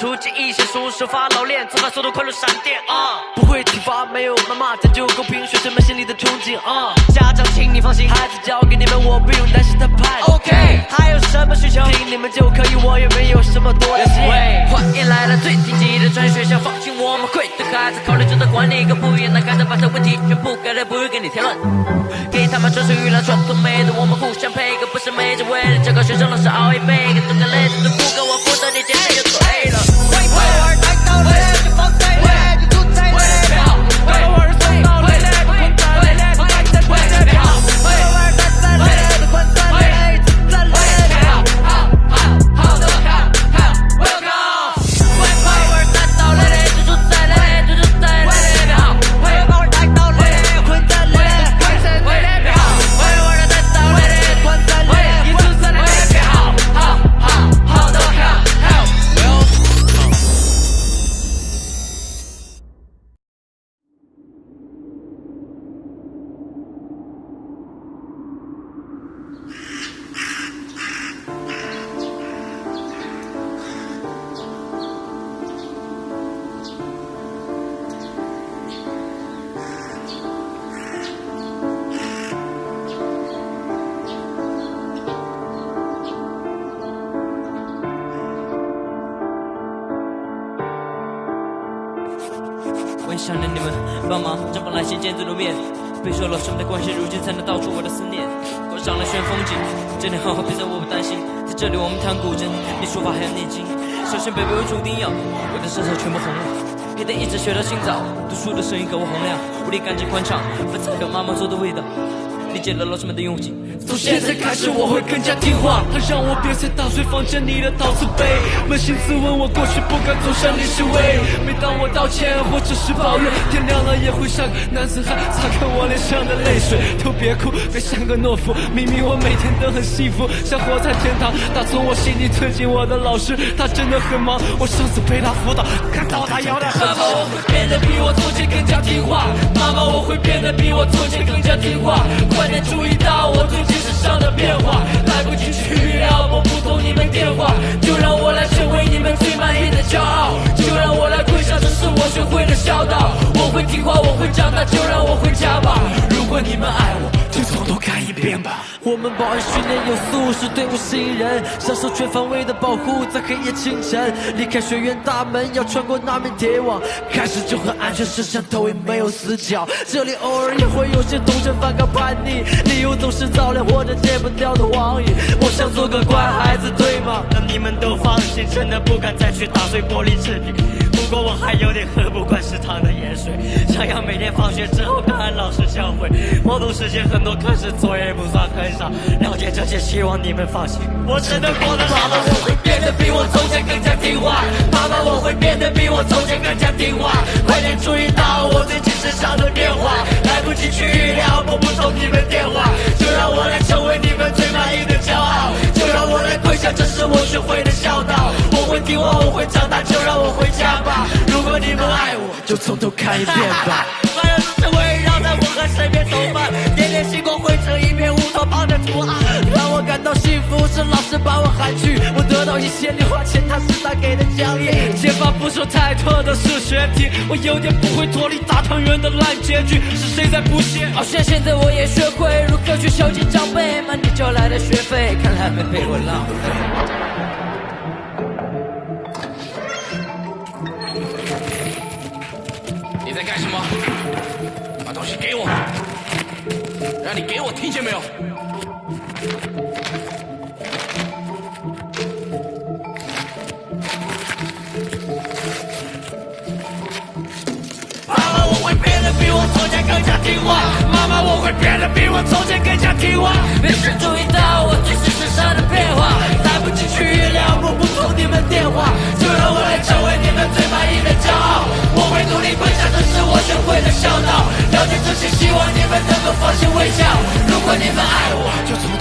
巧妙。我们到处记忆，写书手法老练，策划速度快如闪电啊！不会体罚，没有谩骂，讲究公平，学生们心里的憧憬啊！家长，请你放心，孩子交给你们，我不用担心他叛逆。OK，还有什么需求，听你们就可以，我也没有什么多的心。欢迎来到最顶级的专业学校，放心，我们会对孩子考虑周到，管理一个不一样的孩子，把这问题全部改了，不会给你添乱。给他们专属娱乐传统美德，我们互相配合，不是没着为了这个学生，老师熬夜每个都干累，都不够我负责，你简直就错想念你们，帮忙绽放来信见字如面。备受老师们的关心，如今才能道出我的思念。我上了炫风景，这里好好别走，我担心。在这里我们弹古筝，你书法还要念经。首先贝贝为注定要，我的舌头全部红了。黑得一直学到清早，读书的声音格外洪亮，屋里干净宽敞，饭菜有妈妈做的味道。理解了老师们的用心。从现在开始我会更加听话，他让我别再打碎房间里的陶瓷杯。扪心自问，我过去不该走向历史位。每当我道歉或者是抱怨，天亮了也会像个男子汉擦干我脸上的泪水。都别哭，别像个懦夫，明明我每天都很幸福，像活在天堂。打从我心里尊敬我的老师，他真的很忙。我上次陪他辅导，看到他摇得很会变得比我从前更加听话，妈妈我会变得比我从前更加听话。快点注意到我最近身上的变化，来不及去预料，我不通你们电话，就让我来成为你们最满意的骄傲，就让我来跪下，这是我学会的孝道。我会听话，我会长大，就让我回家吧。如果你们爱我，就从头看一遍吧。我们保安训练有素，是队伍新人，享受全方位的保护，在黑夜清晨离开学院大门，要穿过那面铁网，开始就很安全，摄像头也没有死角。这里偶尔也会有些同学反抗叛逆，理由总是早恋或者戒不掉的网瘾。我想做个乖孩子，对吗？让你们都放心，真的不敢再去打碎玻璃制品。不过我还有点喝不食堂的盐水，想要每天放学之后看看老师教诲。默读时间很多，课时作业不算很少。了解这些，希望你们放心，我真的过得好了。我会变得比我从前更加听话，妈妈我会变得比我从前更加听话。快点注意到我最近身上的变化，来不及去预料，拨不通你们电话，就让我来成为你们最满意的骄傲，就让我来跪下，这是我学会的孝道。我会听话，我会长大，就让我回家吧。如果你们爱我，就从头看一遍吧。所有都是围绕在我和身边走吧，点点星光汇成一片乌托邦的图案，让我感到幸福是老师把我喊去，我得到一些零花钱，他是他给的奖励。解法不说太多的数学题，我有点不会脱离大汤圆的烂结局，是谁在补习？好像现在我也学会如何去孝敬长辈，满地交来的学费，看来没被我浪费。在干什么？把东西给我！让你给我，听见没有？妈妈，我会变得比我从前更加听话。妈妈，我会变得比我从前更加听话。别人注意到我最近身上的变化，来不及去预料，拨不通你们电话，如果你们爱我，就从。